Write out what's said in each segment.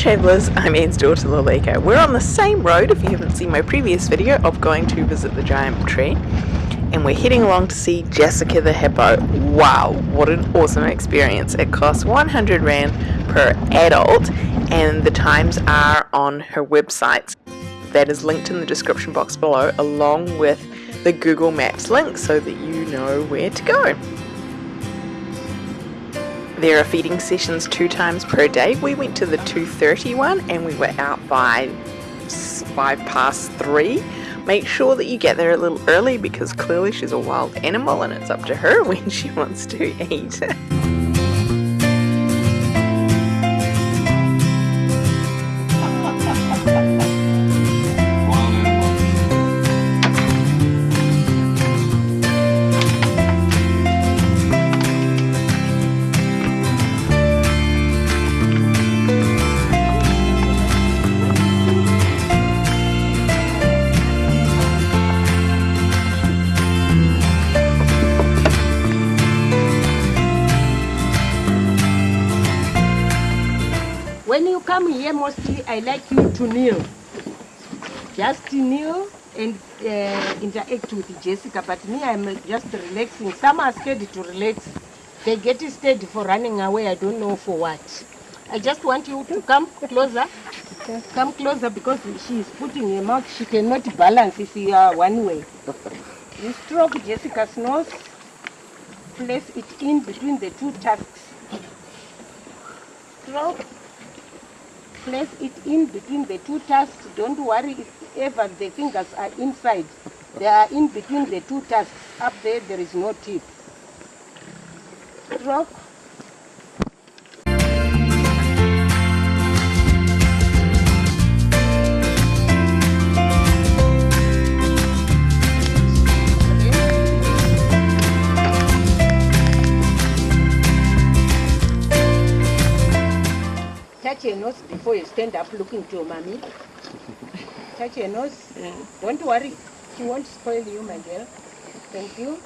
travellers, I'm Anne's daughter Lalika. We're on the same road if you haven't seen my previous video of going to visit the giant tree and we're heading along to see Jessica the Hippo. Wow, what an awesome experience. It costs 100 Rand per adult and the times are on her website. That is linked in the description box below along with the Google Maps link so that you know where to go. There are feeding sessions two times per day. We went to the 2.30 one and we were out by 5 past 3. Make sure that you get there a little early because clearly she's a wild animal and it's up to her when she wants to eat. When you come here, mostly I like you to kneel. Just kneel and uh, interact with Jessica. But me, I'm just relaxing. Some are scared to relax. They get scared for running away. I don't know for what. I just want you to come closer. Come closer because she is putting her mouth. She cannot balance if you are one way. You stroke Jessica's nose. Place it in between the two tusks. Stroke place it in between the two tusks. Don't worry if ever the fingers are inside. They are in between the two tusks. Up there, there is no tip. Rock. Touch your nose before you stand up looking to your mommy. touch your nose. Yeah. Don't worry. She won't spoil you, my girl. Thank you.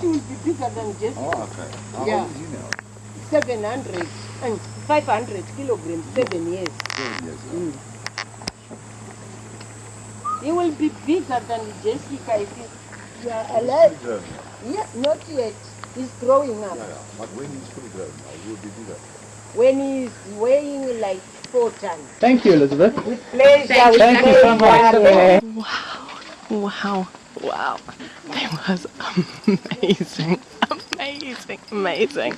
Oh, Rich will be bigger than Jessica. Oh, okay. How Yeah. old is he now? 700 and 500 kilograms, seven years. Seven years old. Mm. He will be bigger than Jessica if you are alive. Fully grown. Yeah, not yet. He's growing up. Yeah, yeah. But when he's fully grown he will be bigger. When he's weighing like four tons. Thank you, Elizabeth. With pleasure. Thank Thank you so much. pleasure. Wow, wow, it was amazing, amazing, amazing.